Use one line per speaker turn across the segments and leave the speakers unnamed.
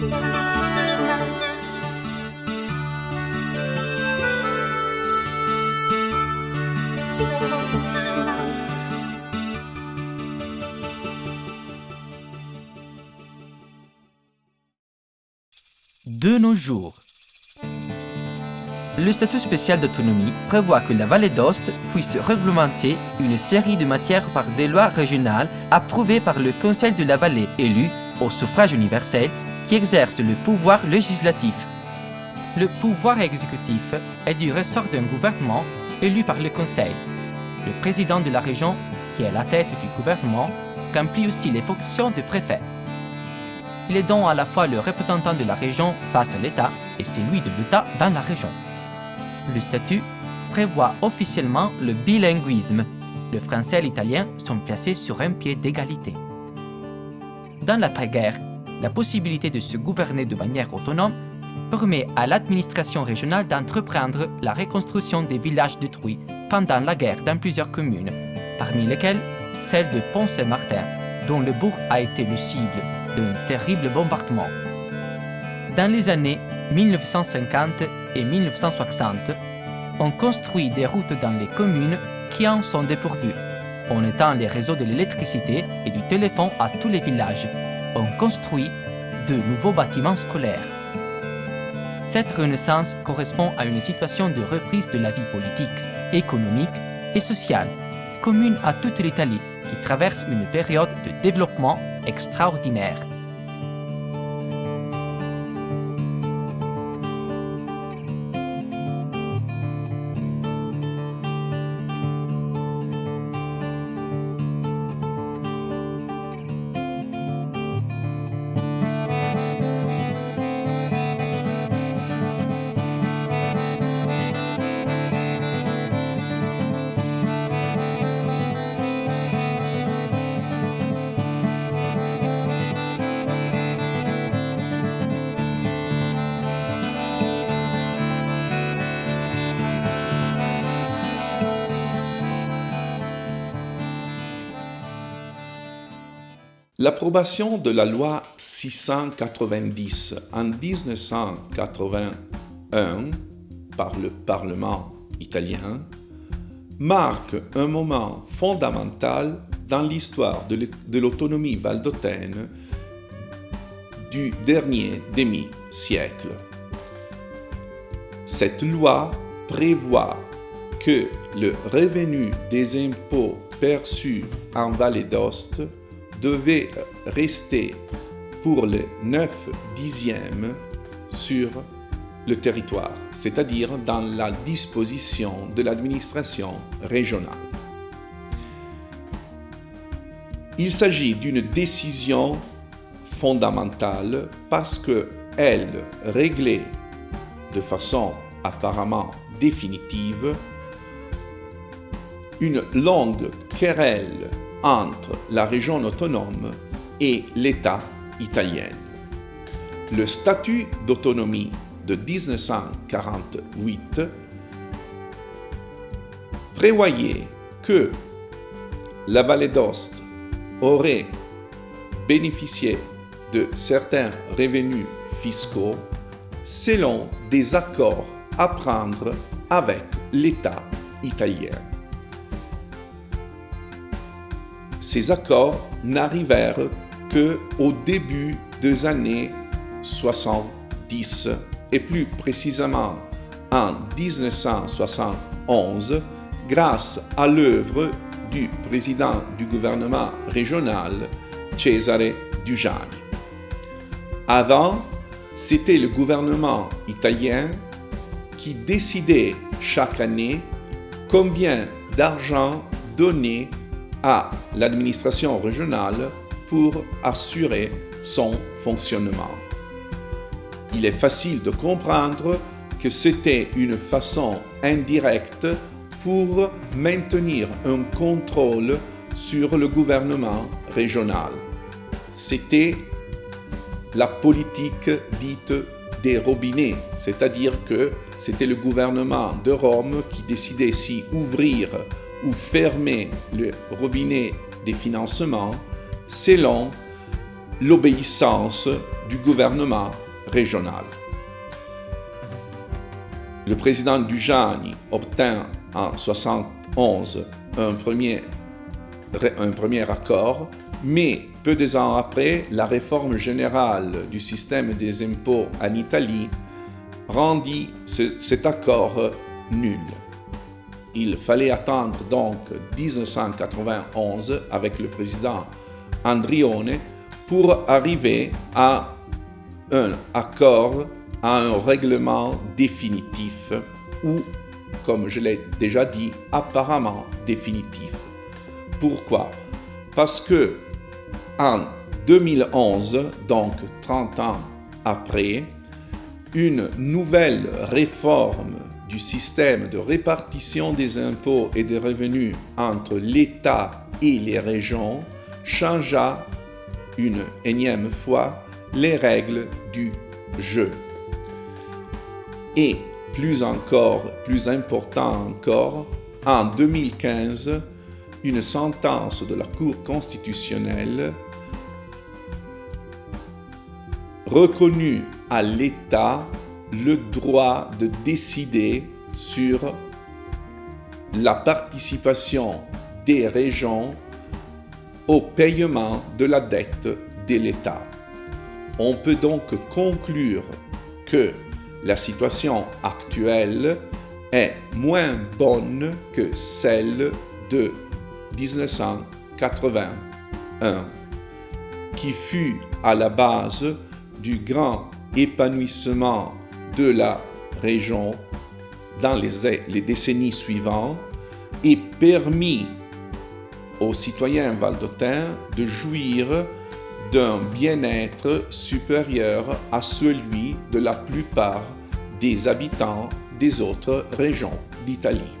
De nos jours, le statut spécial d'autonomie prévoit que la vallée d'Ost puisse réglementer une série de matières par des lois régionales approuvées par le Conseil de la vallée élu au suffrage universel exerce le pouvoir législatif. Le pouvoir exécutif est du ressort d'un gouvernement élu par le Conseil. Le président de la région, qui est la tête du gouvernement, remplit aussi les fonctions de préfet. Il est donc à la fois le représentant de la région face à l'État et celui de l'État dans la région. Le statut prévoit officiellement le bilinguisme. Le français et l'italien sont placés sur un pied d'égalité. Dans l'après-guerre, la possibilité de se gouverner de manière autonome permet à l'administration régionale d'entreprendre la reconstruction des villages détruits pendant la guerre dans plusieurs communes, parmi lesquelles celle de Pont-Saint-Martin, dont le bourg a été le cible d'un terrible bombardement. Dans les années 1950 et 1960, on construit des routes dans les communes qui en sont dépourvues. On étend les réseaux de l'électricité et du téléphone à tous les villages. On construit de nouveaux bâtiments scolaires. Cette renaissance correspond à une situation de reprise de la vie politique, économique et sociale, commune à toute l'Italie, qui traverse une période de développement extraordinaire.
L'approbation de la loi 690 en 1981 par le Parlement italien marque un moment fondamental dans l'histoire de l'autonomie valdôtaine du dernier demi-siècle. Cette loi prévoit que le revenu des impôts perçus en Vallée d'Ost devait rester pour le 9 dixième sur le territoire, c'est-à-dire dans la disposition de l'administration régionale. Il s'agit d'une décision fondamentale parce qu'elle réglait de façon apparemment définitive une longue querelle entre la région autonome et l'État italien. Le statut d'autonomie de 1948 prévoyait que la vallée d'Ost aurait bénéficié de certains revenus fiscaux selon des accords à prendre avec l'État italien. Ces accords n'arrivèrent que au début des années 70 et plus précisément en 1971 grâce à l'œuvre du président du gouvernement régional Cesare Dujani. Avant, c'était le gouvernement italien qui décidait chaque année combien d'argent donner à l'administration régionale pour assurer son fonctionnement. Il est facile de comprendre que c'était une façon indirecte pour maintenir un contrôle sur le gouvernement régional. C'était la politique dite des robinets, c'est-à-dire que c'était le gouvernement de Rome qui décidait si ouvrir ou fermer le robinet des financements selon l'obéissance du gouvernement régional. Le président Dujani obtint en 1971 un premier, un premier accord, mais peu de temps après, la réforme générale du système des impôts en Italie rendit cet accord nul. Il fallait attendre donc 1991 avec le président Andrione pour arriver à un accord, à un règlement définitif ou, comme je l'ai déjà dit, apparemment définitif. Pourquoi? Parce que en 2011, donc 30 ans après, une nouvelle réforme du système de répartition des impôts et des revenus entre l'État et les régions changea une énième fois les règles du jeu. Et plus encore, plus important encore, en 2015, une sentence de la Cour constitutionnelle reconnut à l'État le droit de décider sur la participation des régions au paiement de la dette de l'État. On peut donc conclure que la situation actuelle est moins bonne que celle de 1981, qui fut à la base du grand épanouissement de la région dans les, décennies suivantes et permis aux citoyens valdotins de jouir d'un bien-être supérieur à celui de la plupart des habitants des autres régions d'Italie.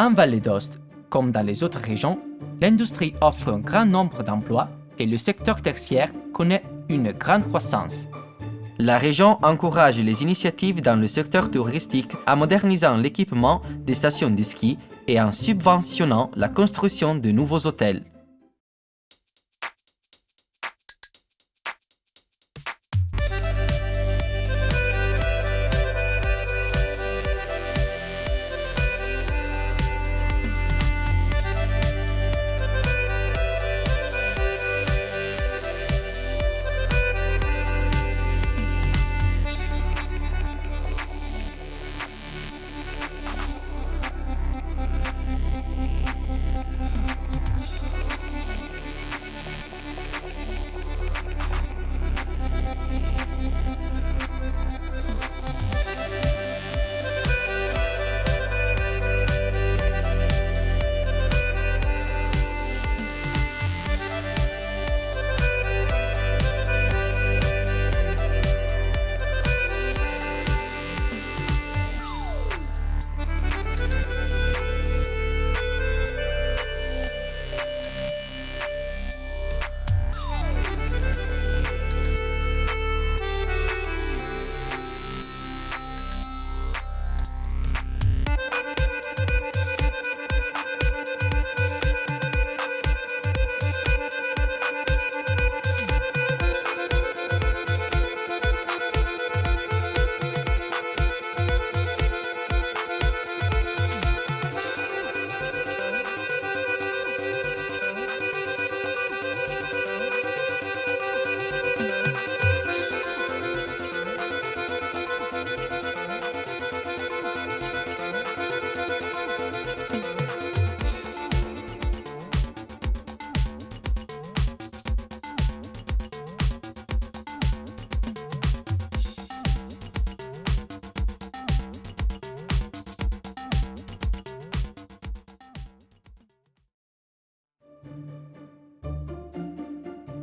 En Vallée d'Ost, comme dans les autres régions, l'industrie offre un grand nombre d'emplois et le secteur tertiaire connaît une grande croissance. La région encourage les initiatives dans le secteur touristique en modernisant l'équipement des stations de ski et en subventionnant la construction de nouveaux hôtels.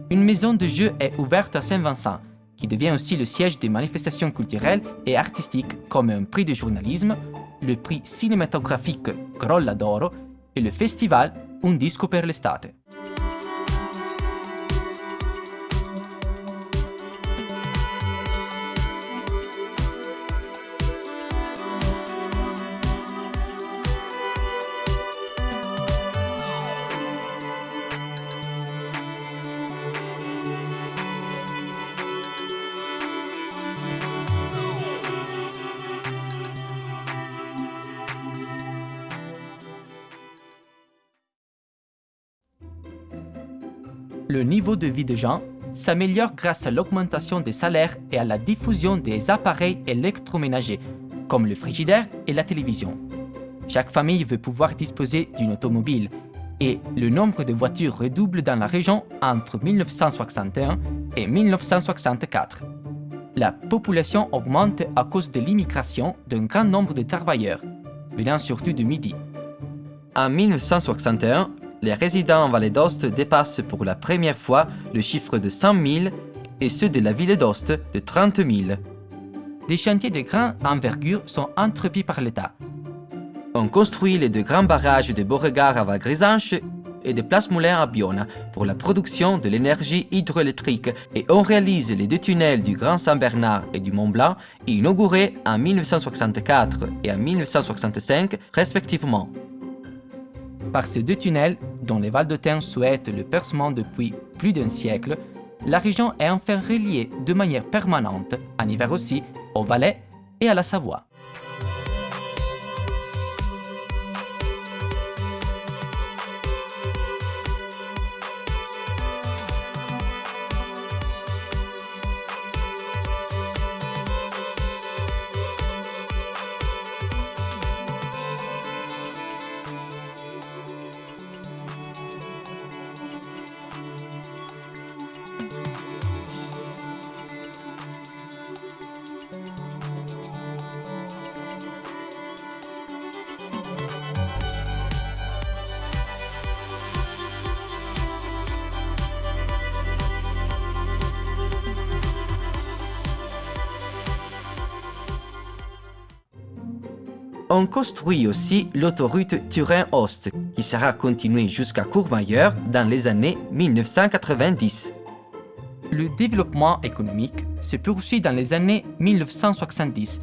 Une maison de jeu est ouverte à Saint-Vincent, qui devient aussi le siège des manifestations culturelles et artistiques comme un prix de journalisme, le prix cinématographique Grolla d'Oro et le festival Un Disco per l'estate. Le niveau de vie des gens s'améliore grâce à l'augmentation des salaires et à la diffusion des appareils électroménagers, comme le frigidaire et la télévision. Chaque famille veut pouvoir disposer d'une automobile et le nombre de voitures redouble dans la région entre 1961 et 1964. La population augmente à cause de l'immigration d'un grand nombre de travailleurs, venant surtout du Midi.
En 1961, les résidents en Vallée d'Ost dépassent pour la première fois le chiffre de 100 000 et ceux de la ville d'Ost de 30 000.
Des chantiers de grande envergure sont entrepris par l'État.
On construit les deux grands barrages de Beauregard à Val-Grisanche et de Place Moulin à Biona pour la production de l'énergie hydroélectrique et on réalise les deux tunnels du Grand Saint-Bernard et du Mont-Blanc inaugurés en 1964 et en 1965 respectivement.
Par ces deux tunnels, dont les Valdôtains souhaitent le percement depuis plus d'un siècle, la région est enfin reliée de manière permanente, en hiver aussi, au Valais et à la Savoie.
On construit aussi l'autoroute Turin-Ost, qui sera continuée jusqu'à Courmayeur dans les années 1990.
Le développement économique se poursuit dans les années 1970,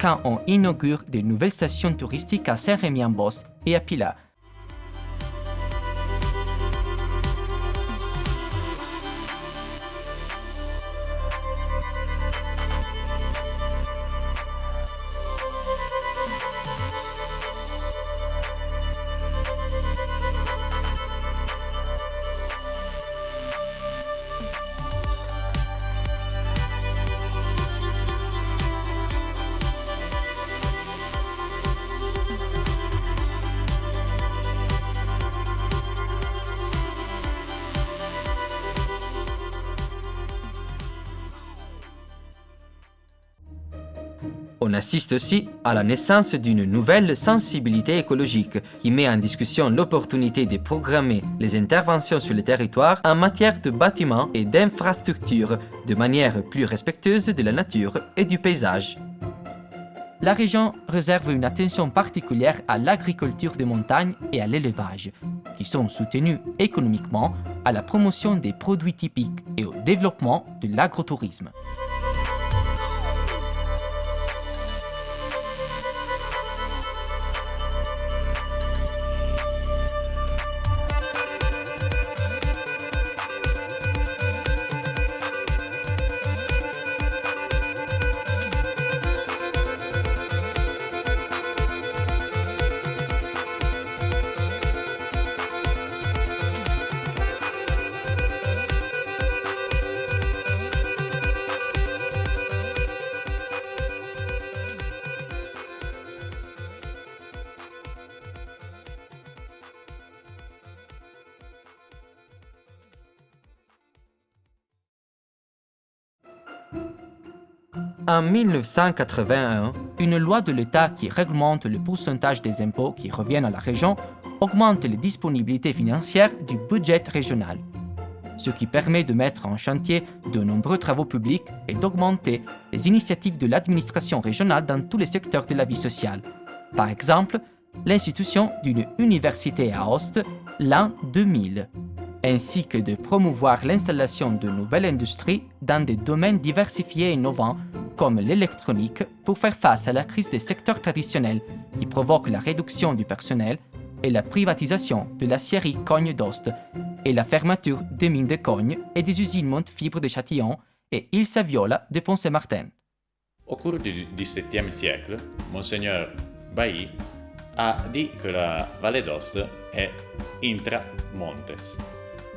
quand on inaugure de nouvelles stations touristiques à Saint-Rémy-en-Bosse et à Pilat,
On assiste aussi à la naissance d'une nouvelle sensibilité écologique qui met en discussion l'opportunité de programmer les interventions sur le territoire en matière de bâtiments et d'infrastructures de manière plus respectueuse de la nature et du paysage.
La région réserve une attention particulière à l'agriculture de montagne et à l'élevage, qui sont soutenus économiquement à la promotion des produits typiques et au développement de l'agrotourisme.
En 1981,
une loi de l'État qui réglemente le pourcentage des impôts qui reviennent à la région augmente les disponibilités financières du budget régional. ce qui permet de mettre en chantier de nombreux travaux publics et d'augmenter les initiatives de l'administration régionale dans tous les secteurs de la vie sociale. Par exemple, l'institution d'une université à Host l'an 2000, ainsi que de promouvoir l'installation de nouvelles industries dans des domaines diversifiés et innovants comme l'électronique pour faire face à la crise des secteurs traditionnels qui provoque la réduction du personnel et la privatisation de la scierie Cogne d'Ost et la fermeture des mines de Cogne et des usines Montefibre de Châtillon et Il Saviola de Ponce-Martin.
Au cours du XVIIe siècle, Monseigneur Bailly a dit que la vallée d'Ost est intramontes.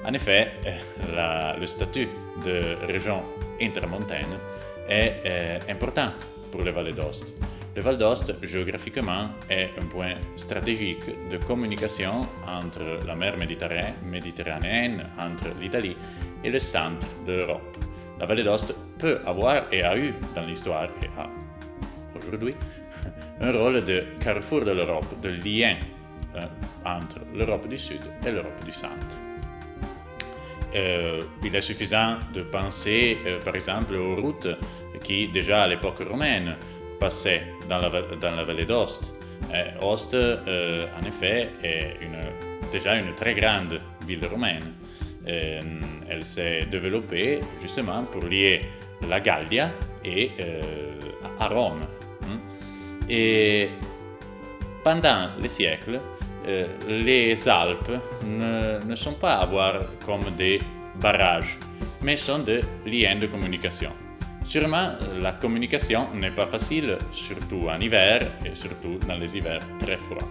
En effet, le statut de région intramontaine est euh, important pour les vallées d'Ost. Le Val d'Ost, géographiquement, est un point stratégique de communication entre la mer Méditerranéenne, entre l'Italie et le centre de l'Europe. La vallée d'Ost peut avoir et a eu dans l'histoire et a aujourd'hui un rôle de carrefour de l'Europe, de lien euh, entre l'Europe du Sud et l'Europe du Centre. Euh, il est suffisant de penser, par exemple, aux routes qui, déjà à l'époque romaine, passaient dans la, vallée d'Ost. Ost, euh, en effet, est déjà une très grande ville romaine. Euh, elle s'est développée justement pour lier la Gallia et, à Rome. Hein. Et pendant les siècles, les Alpes ne, ne, sont pas à voir comme des barrages, mais sont des liens de communication. Sûrement, la communication n'est pas facile, surtout en hiver et surtout dans les hivers très froids.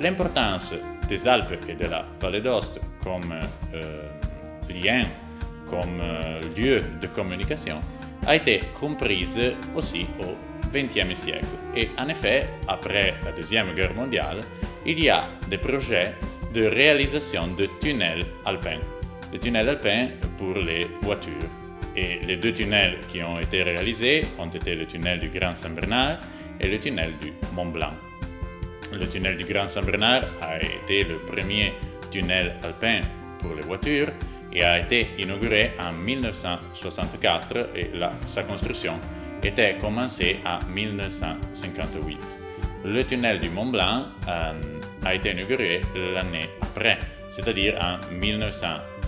L'importance des Alpes et de la vallée d'Ost comme euh, lien, comme euh, lieu de communication a été comprise aussi au XXe siècle. Et en effet, après la Deuxième Guerre mondiale, il y a des projets de réalisation de tunnels alpins. Les tunnels alpins pour les voitures. Les deux tunnels qui ont été réalisés ont été le tunnel du Grand Saint-Bernard et le tunnel du Mont Blanc. Le tunnel du Grand Saint-Bernard a été le premier tunnel alpin pour les voitures et a été inauguré en 1964 et sa construction était commencée en 1958. Le tunnel du Mont Blanc euh, a été inauguré l'année après, c'est-à-dire en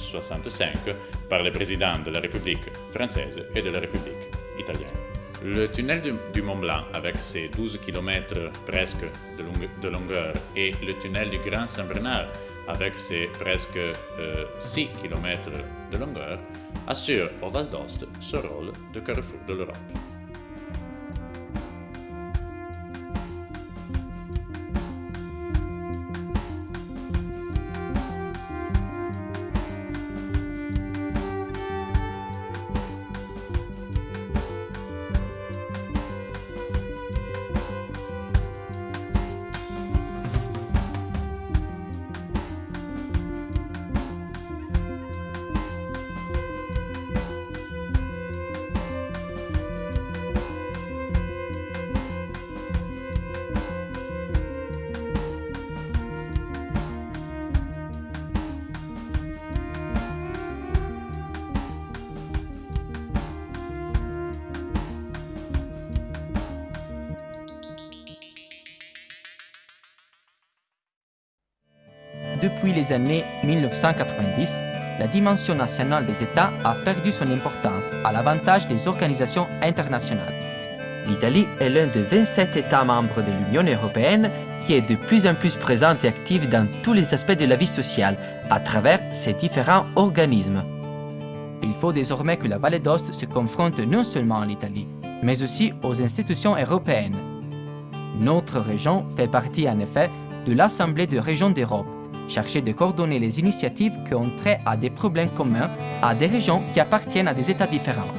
1965 par le président de la République française et de la République italienne. Le tunnel du, Mont Blanc, avec ses 12 km presque de, longueur, et le tunnel du Grand Saint-Bernard, avec ses presque 6 euh, km de longueur, assure au Val d'Ost ce rôle de carrefour de l'Europe.
Depuis les années 1990, la dimension nationale des États a perdu son importance à l'avantage des organisations internationales.
L'Italie est l'un des 27 États membres de l'Union européenne qui est de plus en plus présente et active dans tous les aspects de la vie sociale à travers ses différents organismes.
Il faut désormais que la Vallée d'Ost se confronte non seulement à l'Italie, mais aussi aux institutions européennes. Notre région fait partie en effet de l'Assemblée de régions d'Europe, chercher de coordonner les initiatives qui ont trait à des problèmes communs à des régions qui appartiennent à des États différents.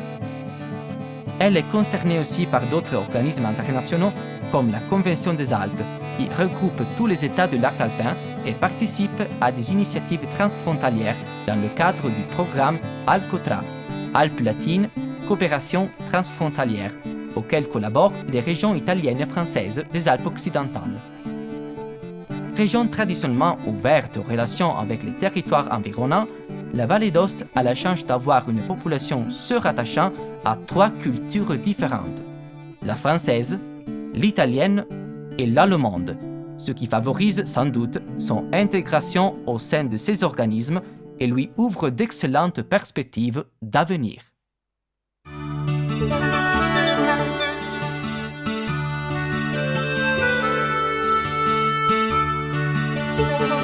Elle est concernée aussi par d'autres organismes internationaux comme la Convention des Alpes, qui regroupe tous les États de l'arc alpin et participe à des initiatives transfrontalières dans le cadre du programme Alcotra, Alpes latines, coopération transfrontalière, auquel collaborent les régions italiennes et françaises des Alpes occidentales. Région traditionnellement ouverte aux relations avec les territoires environnants, la vallée d'Ost a la chance d'avoir une population se rattachant à trois cultures différentes, la française, l'italienne et l'allemande, ce qui favorise sans doute son intégration au sein de ces organismes et lui ouvre d'excellentes perspectives d'avenir.
Thank.